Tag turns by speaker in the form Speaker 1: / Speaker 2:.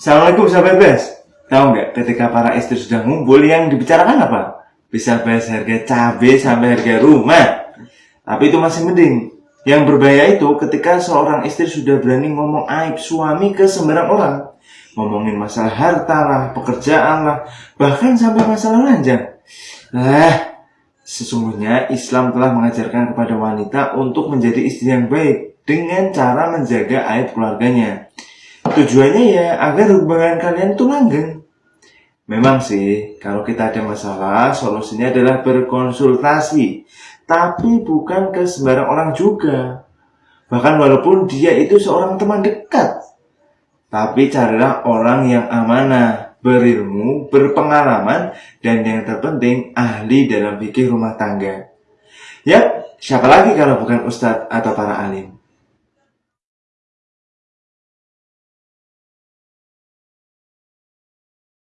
Speaker 1: Assalamualaikum sahabat Bes. Tahu nggak ketika para istri sudah ngumpul yang dibicarakan apa? Bisa bahas harga cabai sampai harga rumah. Tapi itu masih mending. Yang berbahaya itu ketika seorang istri sudah berani ngomong aib suami ke sembarang orang. Ngomongin masalah harta lah, pekerjaan lah, bahkan sampai masalah lanjang. Nah, sesungguhnya Islam telah mengajarkan kepada wanita untuk menjadi istri yang baik dengan cara menjaga aib keluarganya. Tujuannya ya agar hubungan kalian tuh langgeng. Memang sih, kalau kita ada masalah, solusinya adalah berkonsultasi. Tapi bukan ke sembarang orang juga. Bahkan walaupun dia itu seorang teman dekat. Tapi carilah orang yang amanah, berilmu, berpengalaman, dan yang terpenting ahli dalam fikih rumah tangga. Yap, siapa lagi kalau bukan ustadz atau para alim?